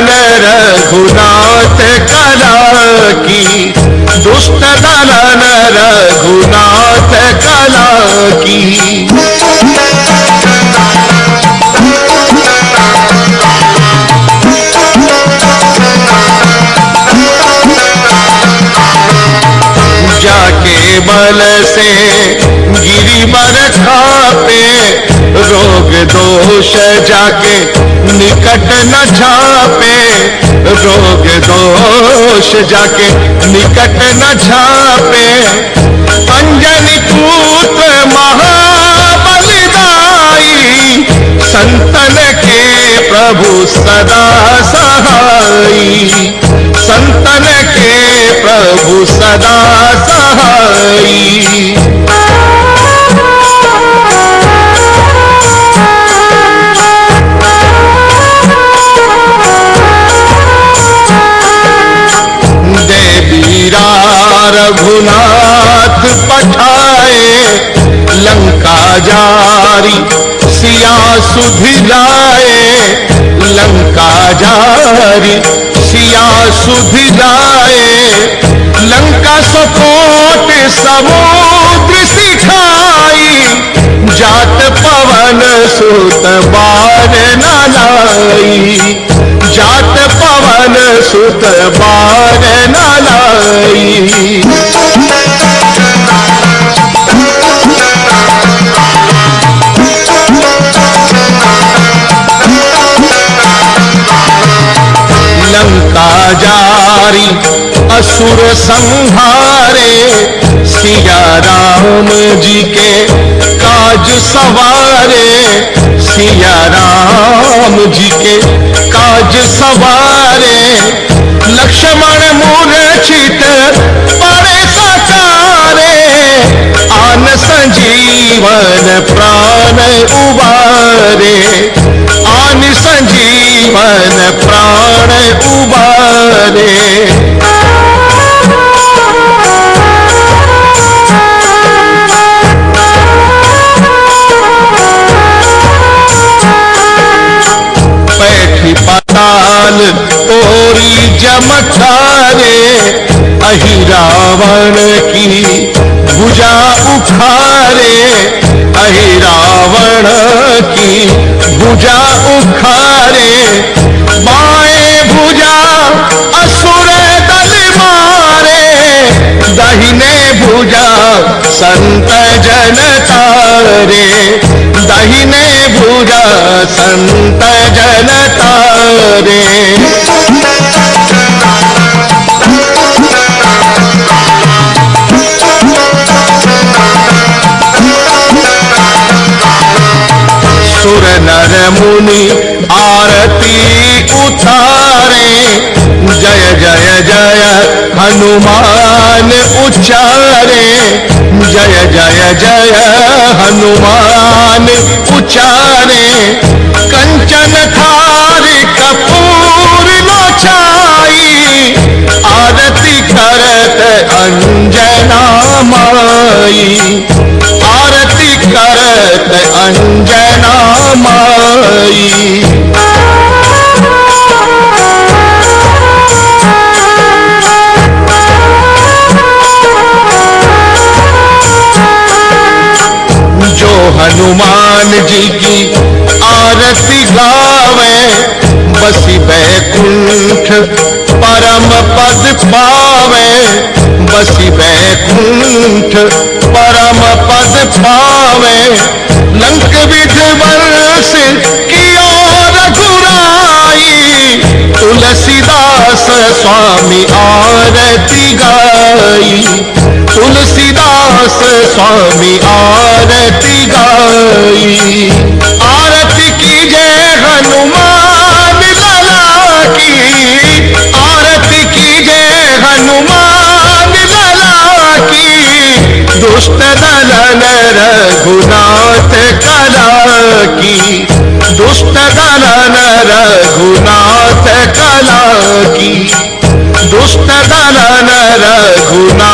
दलन रघुनाथ कला की, दुष्ट दलन रघुनाथ कला की। जाके बल से गिरी बर खापे रोग दोष जाके निकट न छापे। रोग दोष जाके निकट न छापे। अंजनी पूत महाबलिदाई, संतन के प्रभु सदा सहाई। संतन के प्रभु सदा सहाई। रघुनाथ पठाए लंका जारी सिया सुधिलाए लंका जारी सिया सुधिलाए लंका सपोट समुद्र सिखाई। जात पवन सुत बार न लाई। जात पवन सुत बार न लंका जारी असुर संहारे। सिया राम जी के काज सवारे। सिया राम जी के काज सवारे। लक्ष्मण मूर्छित पड़े सकारे आन संजीवन प्राण उबारे। आन संजीवन प्राण उबारे पैठी पाताल तोरी जमखारे अहि रावण की भुजा उखारे, अहि रावण की भुजा उखारे संत जन तारे दहिने भुजा संत जन तारे सुर नर मुनि आरती उतारे, जय जय जय हनुमान उच्चारे जय जय जय हनुमान उच्चारे कंचन थार कपूर लोचाई आरती करत अंजना माई। हनुमान जी की आरती गावे, बसी बैकुंठ परम पद पावे। बसी बैकुंठ परम पद पावे। लंक विध वर्ष की और रघुराई तुलसीदास स्वामी आरती गाई। तुलसीदास स्वामी आरती दुष्ट दलन रघुनाथ कला की दुष्ट दलन रघुनाथ कला की दुष्ट दलन रघुनाथ